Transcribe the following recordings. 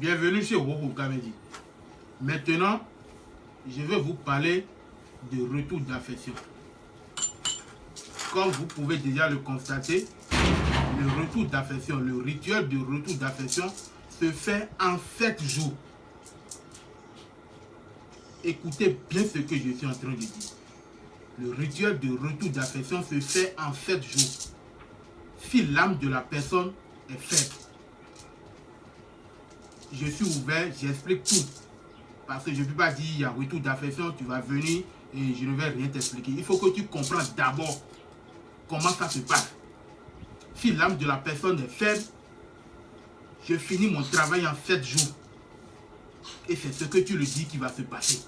Bienvenue chez Woko Kamedi. Maintenant, je vais vous parler de retour d'affection. Comme vous pouvez déjà le constater, le retour d'affection, le rituel de retour d'affection se fait en 7 jours. Écoutez bien ce que je suis en train de dire. Le rituel de retour d'affection se fait en 7 jours. Si l'âme de la personne est faible, je suis ouvert, j'explique tout. Parce que je ne peux pas dire, il y a retour d'affection, tu vas venir et je ne vais rien t'expliquer. Il faut que tu comprennes d'abord comment ça se passe. Si l'âme de la personne est faible, je finis mon travail en 7 jours. Et c'est ce que tu le dis qui va se passer.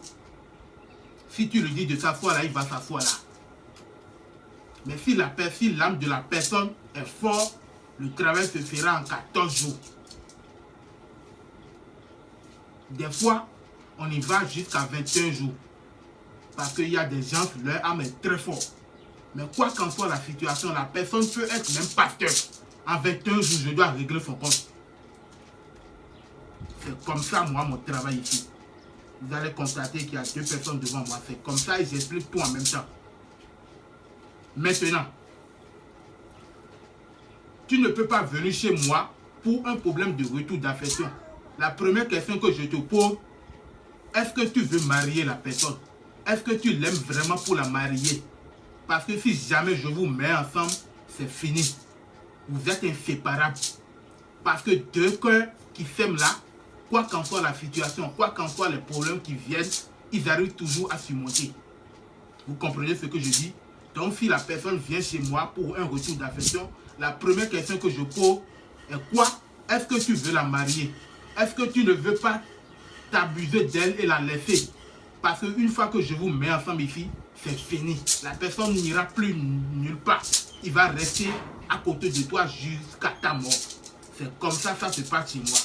Si tu le dis de s'asseoir là, il va s'asseoir là. Mais si l'âme si de la personne est forte, le travail se fera en 14 jours. Des fois, on y va jusqu'à 21 jours. Parce qu'il y a des gens, leur âme est très forte. Mais quoi qu'en soit la situation, la personne peut être même pasteur. En 21 jours, je dois régler son compte. C'est comme ça, moi, mon travail ici. Vous allez constater qu'il y a deux personnes devant moi. C'est comme ça et j'explique tout en même temps. Maintenant, tu ne peux pas venir chez moi pour un problème de retour d'affection. La première question que je te pose, est-ce que tu veux marier la personne? Est-ce que tu l'aimes vraiment pour la marier? Parce que si jamais je vous mets ensemble, c'est fini. Vous êtes inséparables. Parce que deux cœurs qui s'aiment là, quoi qu'en soit la situation, quoi qu'en soit les problèmes qui viennent, ils arrivent toujours à surmonter. Vous comprenez ce que je dis? Donc si la personne vient chez moi pour un retour d'affection, la première question que je pose est quoi? Est-ce que tu veux la marier? Est-ce que tu ne veux pas t'abuser d'elle et la laisser? Parce qu'une fois que je vous mets ensemble ici, c'est fini. La personne n'ira plus nulle part. Il va rester à côté de toi jusqu'à ta mort. C'est comme ça, ça se passe chez moi.